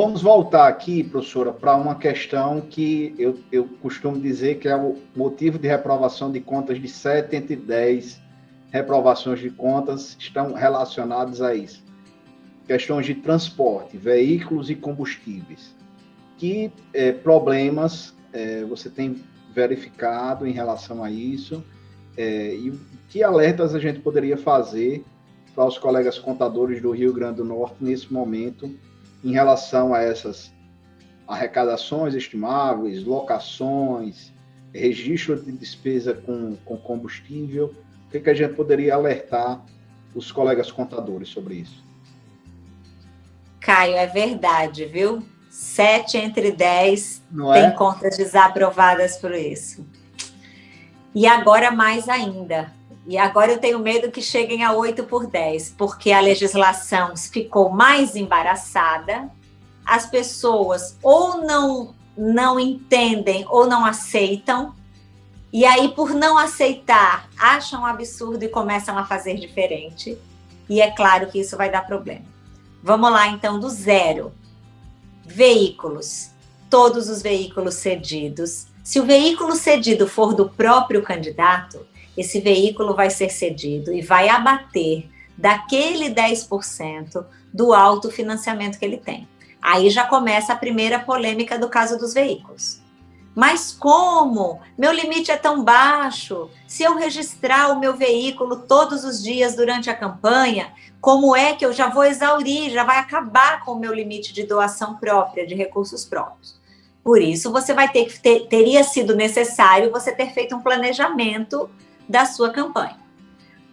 Vamos voltar aqui, professora, para uma questão que eu, eu costumo dizer que é o motivo de reprovação de contas de 7 entre 10 reprovações de contas estão relacionadas a isso. Questões de transporte, veículos e combustíveis. Que é, problemas é, você tem verificado em relação a isso? É, e que alertas a gente poderia fazer para os colegas contadores do Rio Grande do Norte nesse momento em relação a essas arrecadações estimáveis, locações, registro de despesa com, com combustível, o que, que a gente poderia alertar os colegas contadores sobre isso? Caio, é verdade, viu? Sete entre dez Não tem é? contas desaprovadas por isso. E agora mais ainda. E agora eu tenho medo que cheguem a 8 por 10, porque a legislação ficou mais embaraçada, as pessoas ou não, não entendem ou não aceitam, e aí, por não aceitar, acham absurdo e começam a fazer diferente. E é claro que isso vai dar problema. Vamos lá, então, do zero. Veículos. Todos os veículos cedidos. Se o veículo cedido for do próprio candidato, esse veículo vai ser cedido e vai abater daquele 10% do autofinanciamento que ele tem. Aí já começa a primeira polêmica do caso dos veículos. Mas como? Meu limite é tão baixo. Se eu registrar o meu veículo todos os dias durante a campanha, como é que eu já vou exaurir, já vai acabar com o meu limite de doação própria, de recursos próprios? Por isso, você vai ter que ter, teria sido necessário você ter feito um planejamento da sua campanha.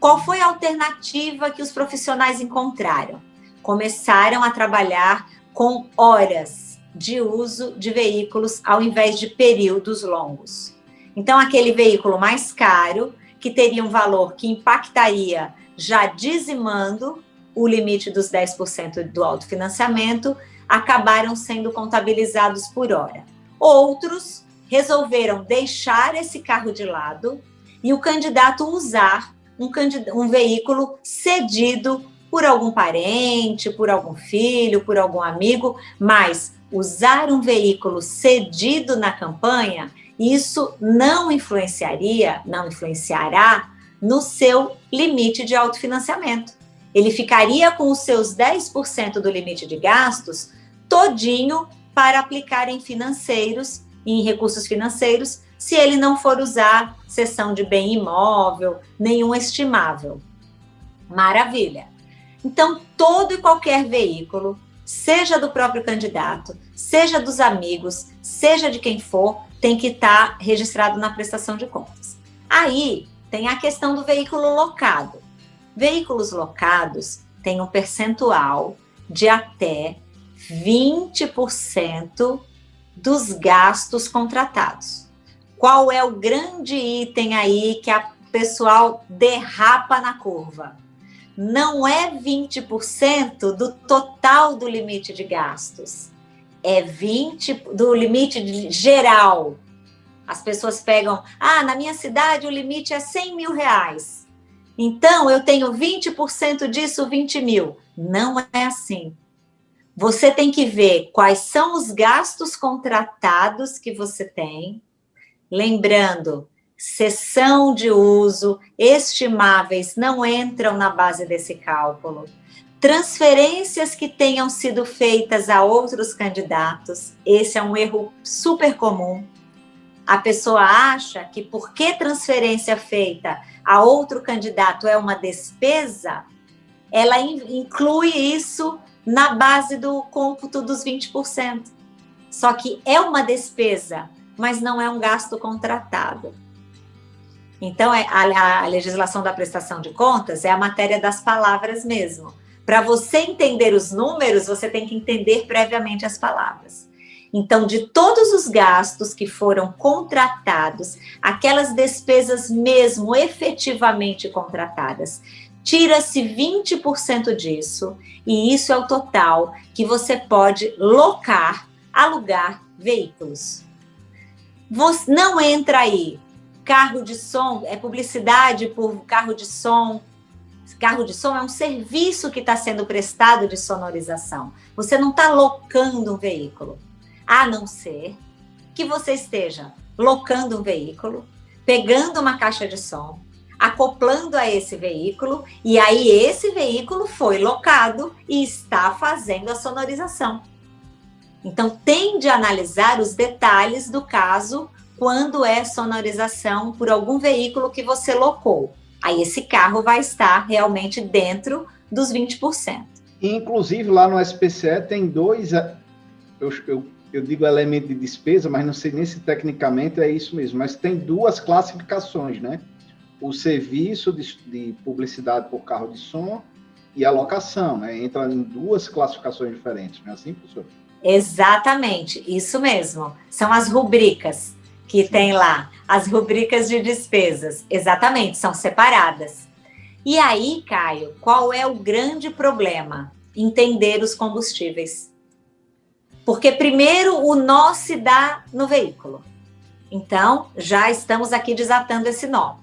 Qual foi a alternativa que os profissionais encontraram? Começaram a trabalhar com horas de uso de veículos ao invés de períodos longos. Então, aquele veículo mais caro, que teria um valor que impactaria já dizimando o limite dos 10% do autofinanciamento, acabaram sendo contabilizados por hora. Outros resolveram deixar esse carro de lado e o candidato usar um, um veículo cedido por algum parente, por algum filho, por algum amigo, mas usar um veículo cedido na campanha, isso não influenciaria, não influenciará no seu limite de autofinanciamento. Ele ficaria com os seus 10% do limite de gastos todinho para aplicar em financeiros, em recursos financeiros, se ele não for usar sessão de bem imóvel, nenhum estimável. Maravilha. Então, todo e qualquer veículo seja do próprio candidato, seja dos amigos, seja de quem for, tem que estar tá registrado na prestação de contas. Aí tem a questão do veículo locado. Veículos locados têm um percentual de até 20% dos gastos contratados. Qual é o grande item aí que a pessoal derrapa na curva? não é 20% do total do limite de gastos, é 20% do limite geral. As pessoas pegam, ah, na minha cidade o limite é 100 mil reais. Então, eu tenho 20% disso, 20 mil. Não é assim. Você tem que ver quais são os gastos contratados que você tem. Lembrando, cessão de uso, estimáveis não entram na base desse cálculo. Transferências que tenham sido feitas a outros candidatos, esse é um erro super comum. A pessoa acha que porque transferência feita a outro candidato é uma despesa, ela inclui isso na base do cômputo dos 20%. Só que é uma despesa, mas não é um gasto contratado. Então, é, a, legislação da prestação de contas é a matéria das palavras mesmo. Para você entender os números, você tem que entender previamente as palavras. Então, de todos os gastos que foram contratados, aquelas despesas mesmo efetivamente contratadas, tira-se 20% disso, e isso é o total que você pode locar, alugar veículos. Você não entra aí carro de som, é publicidade por carro de som, Carro de som é um serviço que está sendo prestado de sonorização. Você não está locando um veículo, a não ser que você esteja locando um veículo, pegando uma caixa de som, acoplando a esse veículo, e aí esse veículo foi locado e está fazendo a sonorização. Então, tem de analisar os detalhes do caso quando é sonorização por algum veículo que você locou. Aí esse carro vai estar realmente dentro dos 20%. Inclusive, lá no SPCE tem dois, eu, eu, eu digo elemento de despesa, mas não sei nem se tecnicamente é isso mesmo, mas tem duas classificações, né? O serviço de, de publicidade por carro de som e a locação, né? Entra em duas classificações diferentes, não é assim, professor? Exatamente, isso mesmo. São as rubricas que tem lá, as rubricas de despesas. Exatamente, são separadas. E aí, Caio, qual é o grande problema? Entender os combustíveis. Porque primeiro o nó se dá no veículo. Então, já estamos aqui desatando esse nó.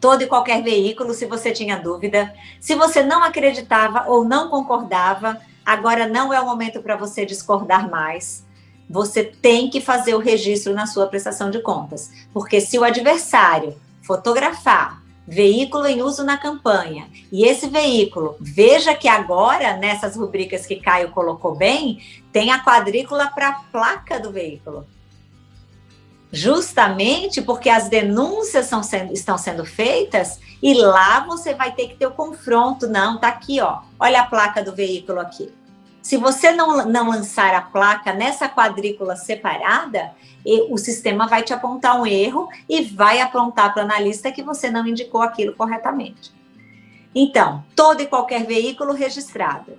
Todo e qualquer veículo, se você tinha dúvida, se você não acreditava ou não concordava, agora não é o momento para você discordar mais. Você tem que fazer o registro na sua prestação de contas, porque se o adversário fotografar veículo em uso na campanha e esse veículo, veja que agora nessas rubricas que Caio colocou bem, tem a quadrícula para a placa do veículo. Justamente porque as denúncias sendo, estão sendo feitas e lá você vai ter que ter o confronto. Não, tá aqui, ó. Olha a placa do veículo aqui. Se você não, não lançar a placa nessa quadrícula separada, o sistema vai te apontar um erro e vai apontar para o analista que você não indicou aquilo corretamente. Então, todo e qualquer veículo registrado.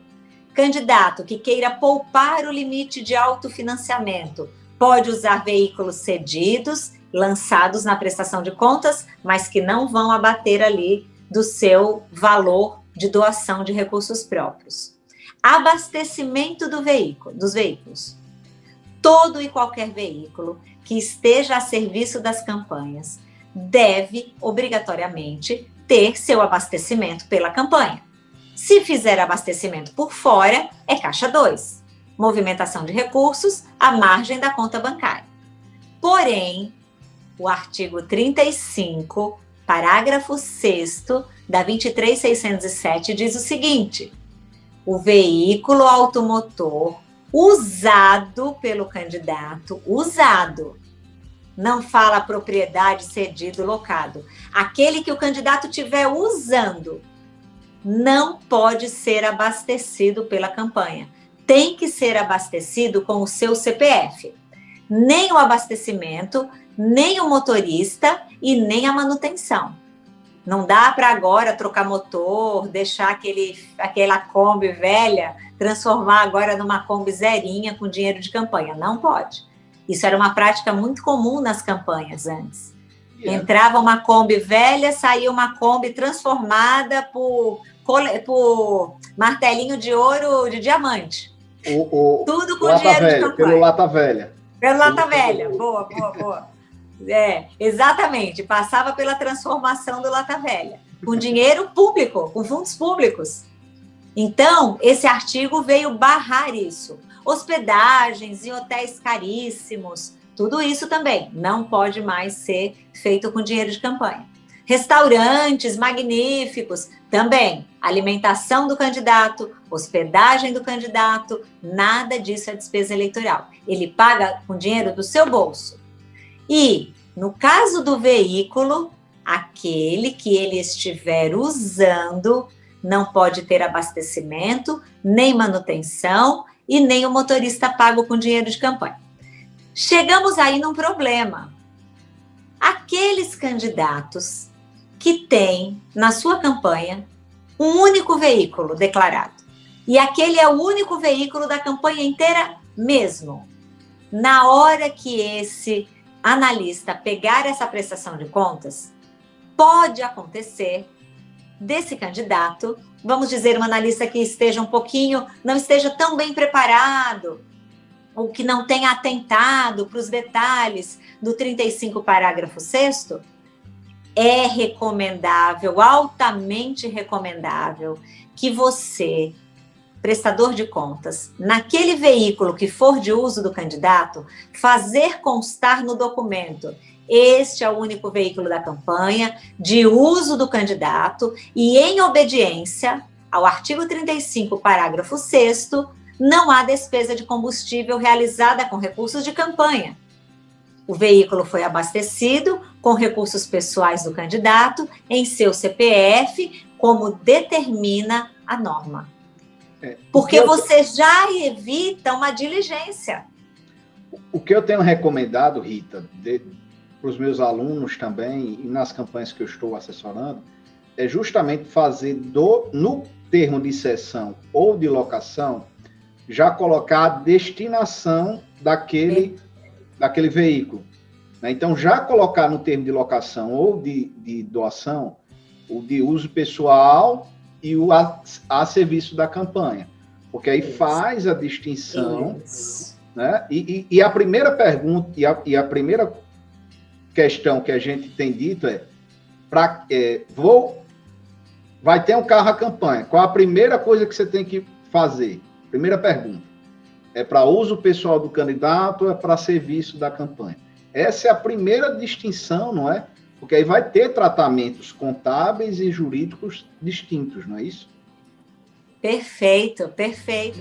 Candidato que queira poupar o limite de autofinanciamento pode usar veículos cedidos, lançados na prestação de contas, mas que não vão abater ali do seu valor de doação de recursos próprios. Abastecimento do veículo, dos veículos. Todo e qualquer veículo que esteja a serviço das campanhas deve, obrigatoriamente, ter seu abastecimento pela campanha. Se fizer abastecimento por fora, é caixa 2. Movimentação de recursos à margem da conta bancária. Porém, o artigo 35, parágrafo 6 da 23607 diz o seguinte: o veículo automotor usado pelo candidato, usado. Não fala propriedade, cedido, locado. Aquele que o candidato tiver usando não pode ser abastecido pela campanha. Tem que ser abastecido com o seu CPF. Nem o abastecimento, nem o motorista e nem a manutenção. Não dá para agora trocar motor, deixar aquele, aquela Kombi velha, transformar agora numa Kombi zerinha com dinheiro de campanha. Não pode. Isso era uma prática muito comum nas campanhas antes. Yeah. Entrava uma Kombi velha, saía uma Kombi transformada por, por martelinho de ouro de diamante. O, o, Tudo com dinheiro velha, de campanha. Pelo lata velha. Pelo lata velha. Boa, boa, boa. É, exatamente. Passava pela transformação do Lata Velha, com dinheiro público, com fundos públicos. Então, esse artigo veio barrar isso. Hospedagens em hotéis caríssimos, tudo isso também não pode mais ser feito com dinheiro de campanha. Restaurantes magníficos, também. Alimentação do candidato, hospedagem do candidato, nada disso é despesa eleitoral. Ele paga com dinheiro do seu bolso. E, no caso do veículo, aquele que ele estiver usando não pode ter abastecimento, nem manutenção e nem o motorista pago com dinheiro de campanha. Chegamos aí num problema. Aqueles candidatos que têm na sua campanha um único veículo declarado, e aquele é o único veículo da campanha inteira mesmo. Na hora que esse analista pegar essa prestação de contas, pode acontecer desse candidato, vamos dizer, um analista que esteja um pouquinho, não esteja tão bem preparado, ou que não tenha atentado para os detalhes do 35 parágrafo 6 é recomendável, altamente recomendável, que você, prestador de contas, naquele veículo que for de uso do candidato, fazer constar no documento este é o único veículo da campanha, de uso do candidato, e em obediência ao artigo 35, parágrafo 6 não há despesa de combustível realizada com recursos de campanha. O veículo foi abastecido com recursos pessoais do candidato em seu CPF, como determina a norma. É, Porque eu... você já evita uma diligência. O que eu tenho recomendado, Rita, para os meus alunos também e nas campanhas que eu estou assessorando, é justamente fazer do, no termo de cessão ou de locação, já colocar a destinação daquele, daquele veículo. Né? Então, já colocar no termo de locação ou de, de doação o de uso pessoal e o a, a serviço da campanha. Porque aí Isso. faz a distinção. Né? E, e, e, a primeira pergunta, e a, e a primeira questão que a gente tem dito é, pra, é, vou, vai ter um carro à campanha. Qual a primeira coisa que você tem que fazer? Primeira pergunta. É para uso pessoal do candidato é para serviço da campanha? Essa é a primeira distinção, não é? Porque aí vai ter tratamentos contábeis e jurídicos distintos, não é isso? Perfeito, perfeito.